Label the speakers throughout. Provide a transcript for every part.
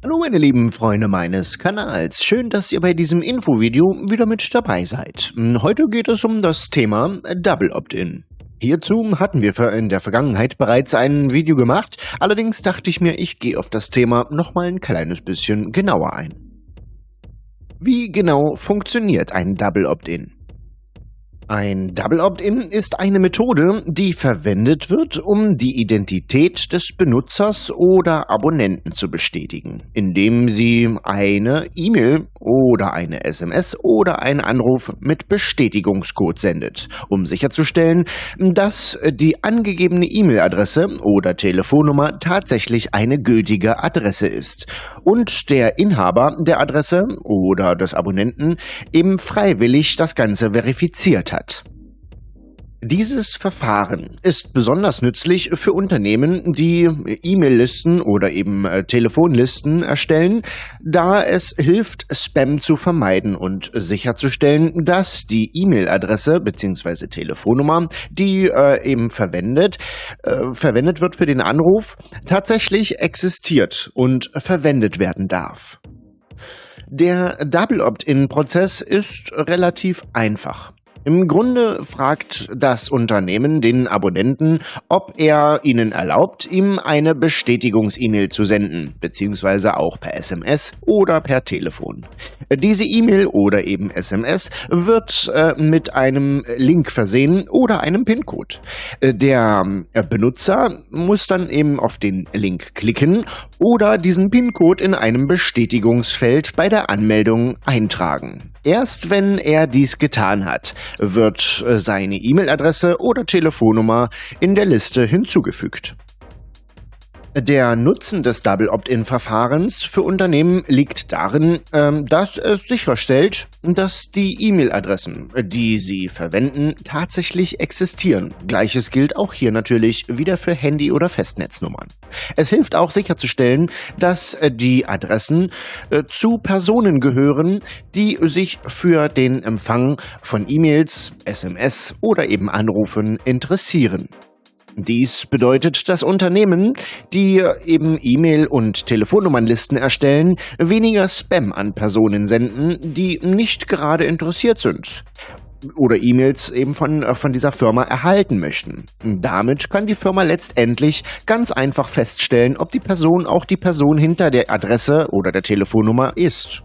Speaker 1: Hallo meine lieben Freunde meines Kanals, schön, dass ihr bei diesem Infovideo wieder mit dabei seid. Heute geht es um das Thema Double Opt-in. Hierzu hatten wir in der Vergangenheit bereits ein Video gemacht, allerdings dachte ich mir, ich gehe auf das Thema nochmal ein kleines bisschen genauer ein. Wie genau funktioniert ein Double Opt-in? Ein Double Opt-in ist eine Methode, die verwendet wird, um die Identität des Benutzers oder Abonnenten zu bestätigen, indem sie eine E-Mail oder eine SMS oder einen Anruf mit Bestätigungscode sendet, um sicherzustellen, dass die angegebene E-Mail-Adresse oder Telefonnummer tatsächlich eine gültige Adresse ist und der Inhaber der Adresse oder des Abonnenten eben freiwillig das Ganze verifiziert hat. Dieses Verfahren ist besonders nützlich für Unternehmen, die E-Mail-Listen oder eben äh, Telefonlisten erstellen, da es hilft, Spam zu vermeiden und sicherzustellen, dass die E-Mail-Adresse bzw. Telefonnummer, die äh, eben verwendet, äh, verwendet wird für den Anruf, tatsächlich existiert und verwendet werden darf. Der Double Opt-in-Prozess ist relativ einfach. Im Grunde fragt das Unternehmen den Abonnenten, ob er ihnen erlaubt, ihm eine Bestätigungs-E-Mail zu senden, beziehungsweise auch per SMS oder per Telefon. Diese E-Mail oder eben SMS wird äh, mit einem Link versehen oder einem PIN-Code. Der äh, Benutzer muss dann eben auf den Link klicken oder diesen PIN-Code in einem Bestätigungsfeld bei der Anmeldung eintragen. Erst wenn er dies getan hat, wird äh, seine E-Mail-Adresse oder Telefonnummer in der Liste hinzugefügt. Der Nutzen des Double Opt-in-Verfahrens für Unternehmen liegt darin, ähm, dass es sicherstellt, dass die E-Mail-Adressen, die sie verwenden, tatsächlich existieren. Gleiches gilt auch hier natürlich wieder für Handy- oder Festnetznummern. Es hilft auch sicherzustellen, dass die Adressen äh, zu Personen gehören, die sich für den Empfang von E-Mails, SMS oder eben Anrufen interessieren. Dies bedeutet, dass Unternehmen, die eben E-Mail- und Telefonnummernlisten erstellen, weniger Spam an Personen senden, die nicht gerade interessiert sind oder E-Mails eben von, äh, von dieser Firma erhalten möchten. Damit kann die Firma letztendlich ganz einfach feststellen, ob die Person auch die Person hinter der Adresse oder der Telefonnummer ist.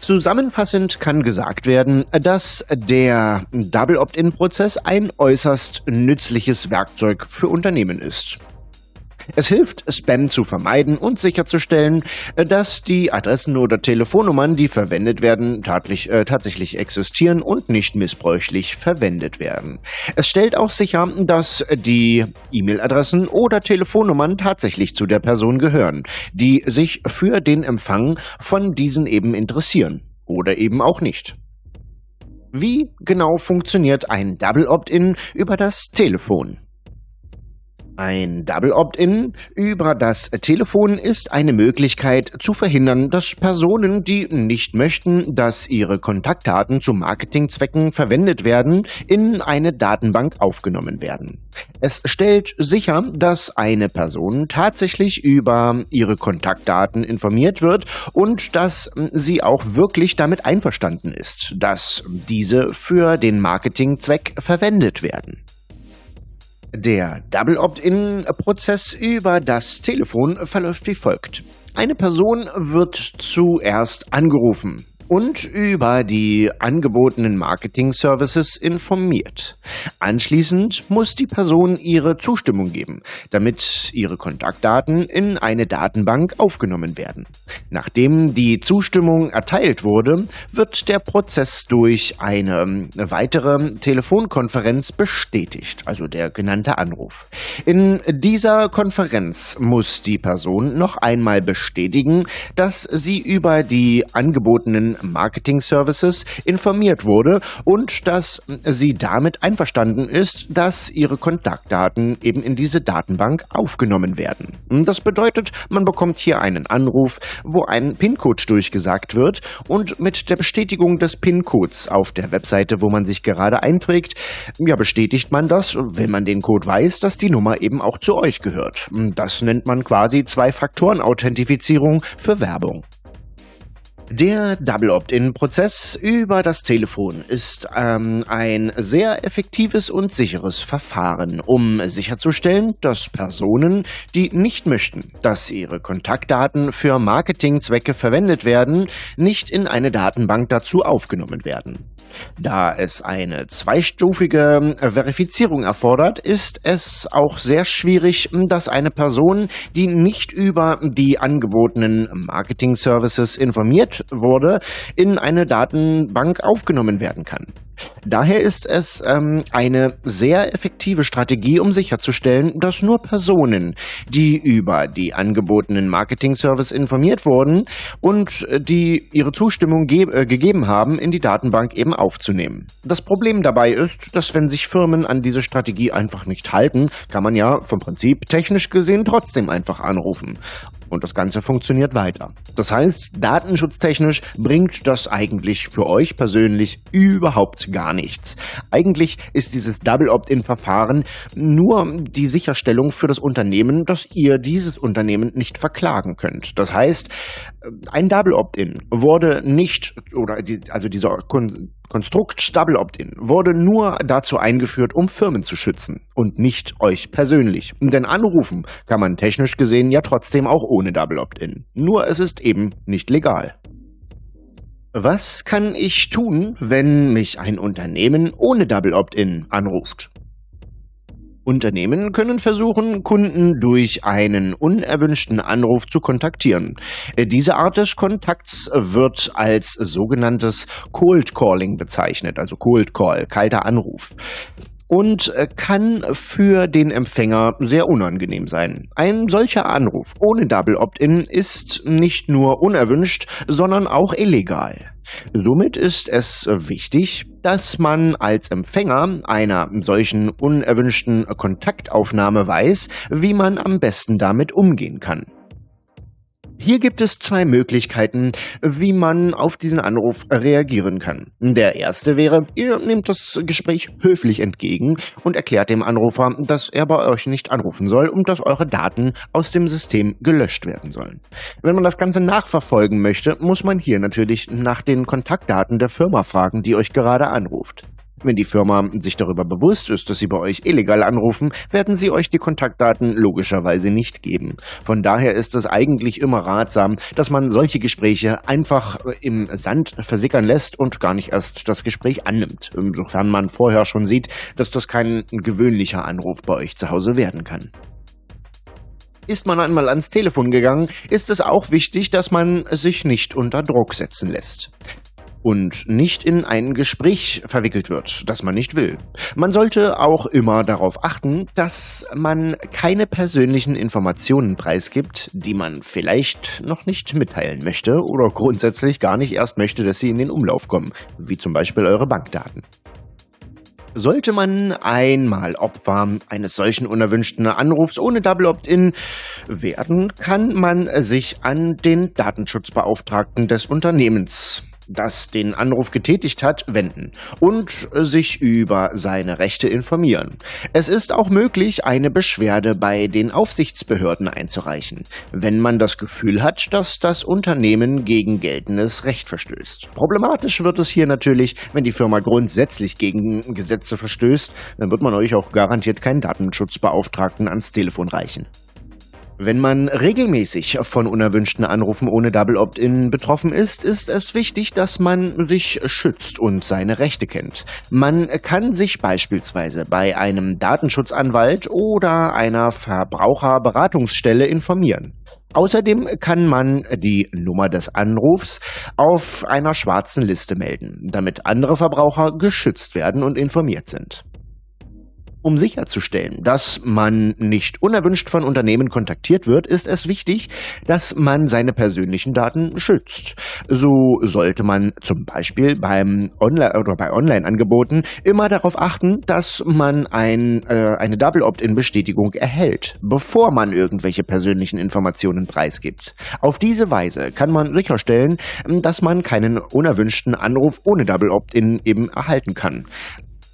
Speaker 1: Zusammenfassend kann gesagt werden, dass der Double Opt-in-Prozess ein äußerst nützliches Werkzeug für Unternehmen ist. Es hilft, Spam zu vermeiden und sicherzustellen, dass die Adressen oder Telefonnummern, die verwendet werden, tatlich, äh, tatsächlich existieren und nicht missbräuchlich verwendet werden. Es stellt auch sicher, dass die E-Mail-Adressen oder Telefonnummern tatsächlich zu der Person gehören, die sich für den Empfang von diesen eben interessieren oder eben auch nicht. Wie genau funktioniert ein Double Opt-in über das Telefon? Ein Double Opt-in über das Telefon ist eine Möglichkeit zu verhindern, dass Personen, die nicht möchten, dass ihre Kontaktdaten zu Marketingzwecken verwendet werden, in eine Datenbank aufgenommen werden. Es stellt sicher, dass eine Person tatsächlich über ihre Kontaktdaten informiert wird und dass sie auch wirklich damit einverstanden ist, dass diese für den Marketingzweck verwendet werden. Der Double Opt-in-Prozess über das Telefon verläuft wie folgt. Eine Person wird zuerst angerufen und über die angebotenen Marketing-Services informiert. Anschließend muss die Person ihre Zustimmung geben, damit ihre Kontaktdaten in eine Datenbank aufgenommen werden. Nachdem die Zustimmung erteilt wurde, wird der Prozess durch eine weitere Telefonkonferenz bestätigt, also der genannte Anruf. In dieser Konferenz muss die Person noch einmal bestätigen, dass sie über die angebotenen Marketing Services informiert wurde und dass sie damit einverstanden ist, dass ihre Kontaktdaten eben in diese Datenbank aufgenommen werden. Das bedeutet, man bekommt hier einen Anruf, wo ein PIN-Code durchgesagt wird und mit der Bestätigung des PIN-Codes auf der Webseite, wo man sich gerade einträgt, ja, bestätigt man das, wenn man den Code weiß, dass die Nummer eben auch zu euch gehört. Das nennt man quasi Zwei-Faktoren-Authentifizierung für Werbung. Der Double Opt-in-Prozess über das Telefon ist ähm, ein sehr effektives und sicheres Verfahren, um sicherzustellen, dass Personen, die nicht möchten, dass ihre Kontaktdaten für Marketingzwecke verwendet werden, nicht in eine Datenbank dazu aufgenommen werden. Da es eine zweistufige Verifizierung erfordert, ist es auch sehr schwierig, dass eine Person, die nicht über die angebotenen Marketing-Services informiert wurde, in eine Datenbank aufgenommen werden kann. Daher ist es ähm, eine sehr effektive Strategie, um sicherzustellen, dass nur Personen, die über die angebotenen Marketing-Service informiert wurden und äh, die ihre Zustimmung ge äh, gegeben haben, in die Datenbank eben aufzunehmen. Das Problem dabei ist, dass wenn sich Firmen an diese Strategie einfach nicht halten, kann man ja vom Prinzip technisch gesehen trotzdem einfach anrufen und das Ganze funktioniert weiter. Das heißt, datenschutztechnisch bringt das eigentlich für euch persönlich überhaupt gar nichts. Eigentlich ist dieses Double Opt-in-Verfahren nur die Sicherstellung für das Unternehmen, dass ihr dieses Unternehmen nicht verklagen könnt. Das heißt, ein Double Opt-in wurde nicht, oder die, also dieser Konstrukt Double Opt-in wurde nur dazu eingeführt, um Firmen zu schützen und nicht euch persönlich. Denn anrufen kann man technisch gesehen ja trotzdem auch ohne Double Opt-in. Nur es ist eben nicht legal. Was kann ich tun, wenn mich ein Unternehmen ohne Double Opt-in anruft? Unternehmen können versuchen, Kunden durch einen unerwünschten Anruf zu kontaktieren. Äh, diese Art des Kontakts wird als sogenanntes Cold Calling bezeichnet, also Cold Call, kalter Anruf und äh, kann für den Empfänger sehr unangenehm sein. Ein solcher Anruf ohne Double Opt-in ist nicht nur unerwünscht, sondern auch illegal. Somit ist es wichtig, dass man als Empfänger einer solchen unerwünschten Kontaktaufnahme weiß, wie man am besten damit umgehen kann. Hier gibt es zwei Möglichkeiten, wie man auf diesen Anruf reagieren kann. Der erste wäre, ihr nehmt das Gespräch höflich entgegen und erklärt dem Anrufer, dass er bei euch nicht anrufen soll und dass eure Daten aus dem System gelöscht werden sollen. Wenn man das Ganze nachverfolgen möchte, muss man hier natürlich nach den Kontaktdaten der Firma fragen, die euch gerade anruft. Wenn die Firma sich darüber bewusst ist, dass sie bei euch illegal anrufen, werden sie euch die Kontaktdaten logischerweise nicht geben. Von daher ist es eigentlich immer ratsam, dass man solche Gespräche einfach im Sand versickern lässt und gar nicht erst das Gespräch annimmt, insofern man vorher schon sieht, dass das kein gewöhnlicher Anruf bei euch zu Hause werden kann. Ist man einmal ans Telefon gegangen, ist es auch wichtig, dass man sich nicht unter Druck setzen lässt und nicht in ein Gespräch verwickelt wird, das man nicht will. Man sollte auch immer darauf achten, dass man keine persönlichen Informationen preisgibt, die man vielleicht noch nicht mitteilen möchte oder grundsätzlich gar nicht erst möchte, dass sie in den Umlauf kommen, wie zum Beispiel eure Bankdaten. Sollte man einmal Opfer eines solchen unerwünschten Anrufs ohne Double Opt-in werden, kann man sich an den Datenschutzbeauftragten des Unternehmens das den Anruf getätigt hat, wenden und sich über seine Rechte informieren. Es ist auch möglich, eine Beschwerde bei den Aufsichtsbehörden einzureichen, wenn man das Gefühl hat, dass das Unternehmen gegen geltendes Recht verstößt. Problematisch wird es hier natürlich, wenn die Firma grundsätzlich gegen Gesetze verstößt, dann wird man euch auch garantiert keinen Datenschutzbeauftragten ans Telefon reichen. Wenn man regelmäßig von unerwünschten Anrufen ohne Double Opt-in betroffen ist, ist es wichtig, dass man sich schützt und seine Rechte kennt. Man kann sich beispielsweise bei einem Datenschutzanwalt oder einer Verbraucherberatungsstelle informieren. Außerdem kann man die Nummer des Anrufs auf einer schwarzen Liste melden, damit andere Verbraucher geschützt werden und informiert sind. Um sicherzustellen, dass man nicht unerwünscht von Unternehmen kontaktiert wird, ist es wichtig, dass man seine persönlichen Daten schützt. So sollte man zum Beispiel beim Online oder bei Online-Angeboten immer darauf achten, dass man ein, äh, eine Double Opt-in-Bestätigung erhält, bevor man irgendwelche persönlichen Informationen preisgibt. Auf diese Weise kann man sicherstellen, dass man keinen unerwünschten Anruf ohne Double Opt-in eben erhalten kann.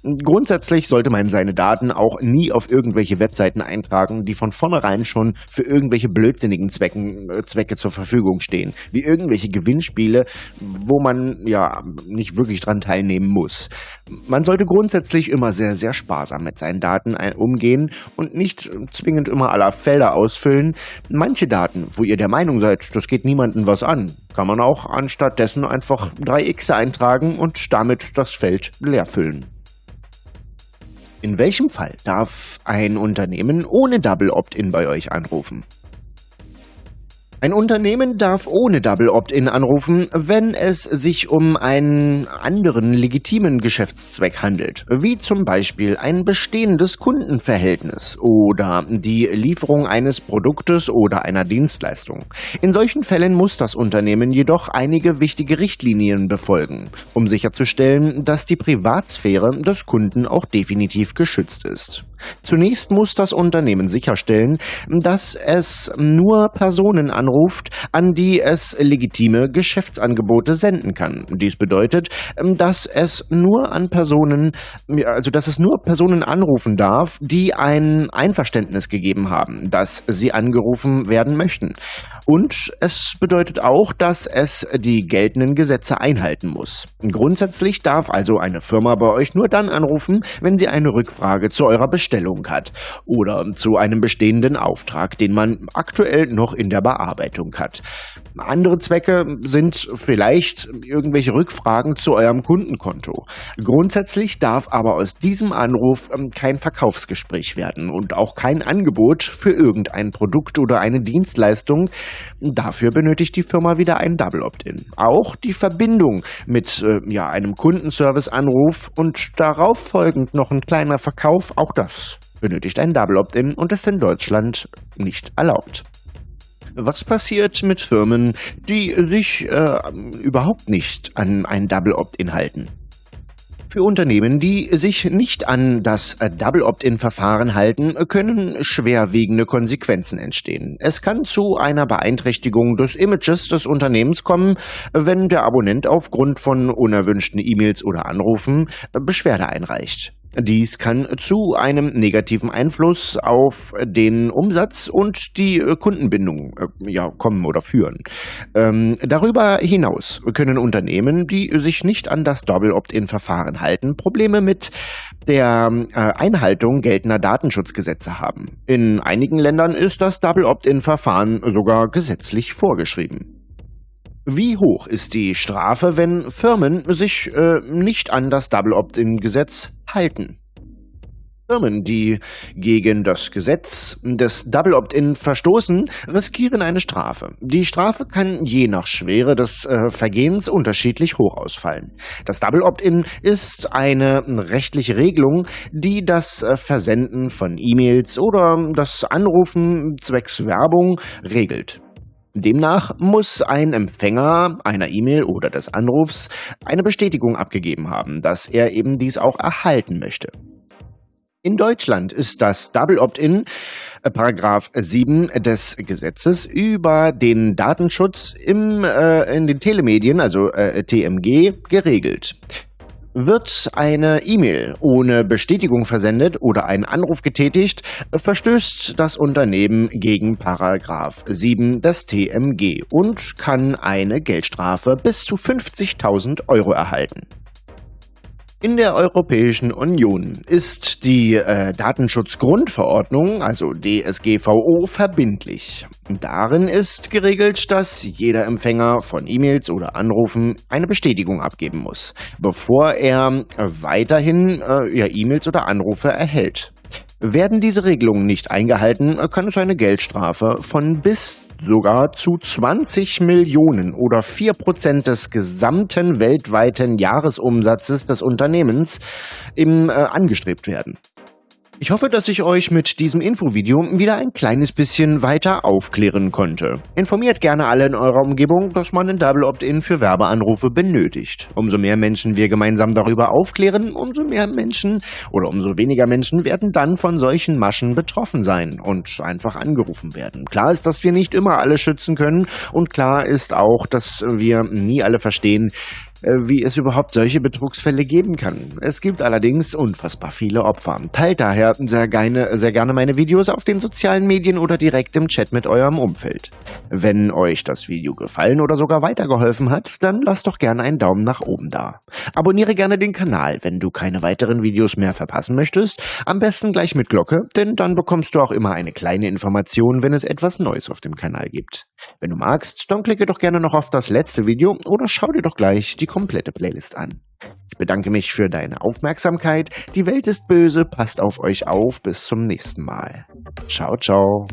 Speaker 1: Grundsätzlich sollte man seine Daten auch nie auf irgendwelche Webseiten eintragen, die von vornherein schon für irgendwelche blödsinnigen Zwecken, äh, Zwecke zur Verfügung stehen, wie irgendwelche Gewinnspiele, wo man ja nicht wirklich dran teilnehmen muss. Man sollte grundsätzlich immer sehr, sehr sparsam mit seinen Daten umgehen und nicht zwingend immer aller Felder ausfüllen. Manche Daten, wo ihr der Meinung seid, das geht niemandem was an, kann man auch anstattdessen einfach drei X eintragen und damit das Feld leer füllen. In welchem Fall darf ein Unternehmen ohne Double Opt-in bei euch anrufen? Ein Unternehmen darf ohne Double Opt-in anrufen, wenn es sich um einen anderen legitimen Geschäftszweck handelt, wie zum Beispiel ein bestehendes Kundenverhältnis oder die Lieferung eines Produktes oder einer Dienstleistung. In solchen Fällen muss das Unternehmen jedoch einige wichtige Richtlinien befolgen, um sicherzustellen, dass die Privatsphäre des Kunden auch definitiv geschützt ist. Zunächst muss das Unternehmen sicherstellen, dass es nur Personen anruft, an die es legitime Geschäftsangebote senden kann. Dies bedeutet, dass es nur an Personen, also dass es nur Personen anrufen darf, die ein Einverständnis gegeben haben, dass sie angerufen werden möchten. Und es bedeutet auch, dass es die geltenden Gesetze einhalten muss. Grundsätzlich darf also eine Firma bei euch nur dann anrufen, wenn sie eine Rückfrage zu eurer Bestellung hat oder zu einem bestehenden Auftrag, den man aktuell noch in der Bearbeitung hat. Andere Zwecke sind vielleicht irgendwelche Rückfragen zu eurem Kundenkonto. Grundsätzlich darf aber aus diesem Anruf ähm, kein Verkaufsgespräch werden und auch kein Angebot für irgendein Produkt oder eine Dienstleistung, Dafür benötigt die Firma wieder ein Double Opt-in. Auch die Verbindung mit äh, ja, einem Kundenservice-Anruf und darauf folgend noch ein kleiner Verkauf, auch das benötigt ein Double Opt-in und ist in Deutschland nicht erlaubt. Was passiert mit Firmen, die sich äh, überhaupt nicht an ein Double Opt-in halten? Für Unternehmen, die sich nicht an das Double Opt-in-Verfahren halten, können schwerwiegende Konsequenzen entstehen. Es kann zu einer Beeinträchtigung des Images des Unternehmens kommen, wenn der Abonnent aufgrund von unerwünschten E-Mails oder Anrufen Beschwerde einreicht. Dies kann zu einem negativen Einfluss auf den Umsatz und die äh, Kundenbindung äh, ja, kommen oder führen. Ähm, darüber hinaus können Unternehmen, die sich nicht an das Double Opt-in-Verfahren halten, Probleme mit der äh, Einhaltung geltender Datenschutzgesetze haben. In einigen Ländern ist das Double Opt-in-Verfahren sogar gesetzlich vorgeschrieben. Wie hoch ist die Strafe, wenn Firmen sich äh, nicht an das Double Opt-in-Gesetz halten? Firmen, die gegen das Gesetz des Double Opt-in verstoßen, riskieren eine Strafe. Die Strafe kann je nach Schwere des äh, Vergehens unterschiedlich hoch ausfallen. Das Double Opt-in ist eine rechtliche Regelung, die das äh, Versenden von E-Mails oder das Anrufen zwecks Werbung regelt. Demnach muss ein Empfänger einer E-Mail oder des Anrufs eine Bestätigung abgegeben haben, dass er eben dies auch erhalten möchte. In Deutschland ist das Double Opt-in, äh, Paragraph 7 des Gesetzes über den Datenschutz im, äh, in den Telemedien, also äh, TMG, geregelt. Wird eine E-Mail ohne Bestätigung versendet oder ein Anruf getätigt, verstößt das Unternehmen gegen Paragraph 7 des TMG und kann eine Geldstrafe bis zu 50.000 Euro erhalten. In der Europäischen Union ist die äh, Datenschutzgrundverordnung, also DSGVO, verbindlich. Darin ist geregelt, dass jeder Empfänger von E-Mails oder Anrufen eine Bestätigung abgeben muss, bevor er weiterhin äh, E-Mails oder Anrufe erhält. Werden diese Regelungen nicht eingehalten, kann es eine Geldstrafe von bis sogar zu 20 Millionen oder 4 Prozent des gesamten weltweiten Jahresumsatzes des Unternehmens im, äh, angestrebt werden. Ich hoffe, dass ich euch mit diesem Infovideo wieder ein kleines bisschen weiter aufklären konnte. Informiert gerne alle in eurer Umgebung, dass man ein Double Opt-in für Werbeanrufe benötigt. Umso mehr Menschen wir gemeinsam darüber aufklären, umso mehr Menschen oder umso weniger Menschen werden dann von solchen Maschen betroffen sein und einfach angerufen werden. Klar ist, dass wir nicht immer alle schützen können und klar ist auch, dass wir nie alle verstehen, wie es überhaupt solche Betrugsfälle geben kann. Es gibt allerdings unfassbar viele Opfer. Teilt daher sehr gerne, sehr gerne meine Videos auf den sozialen Medien oder direkt im Chat mit eurem Umfeld. Wenn euch das Video gefallen oder sogar weitergeholfen hat, dann lasst doch gerne einen Daumen nach oben da. Abonniere gerne den Kanal, wenn du keine weiteren Videos mehr verpassen möchtest. Am besten gleich mit Glocke, denn dann bekommst du auch immer eine kleine Information, wenn es etwas Neues auf dem Kanal gibt. Wenn du magst, dann klicke doch gerne noch auf das letzte Video oder schau dir doch gleich die komplette Playlist an. Ich bedanke mich für deine Aufmerksamkeit. Die Welt ist böse, passt auf euch auf. Bis zum nächsten Mal. Ciao, ciao.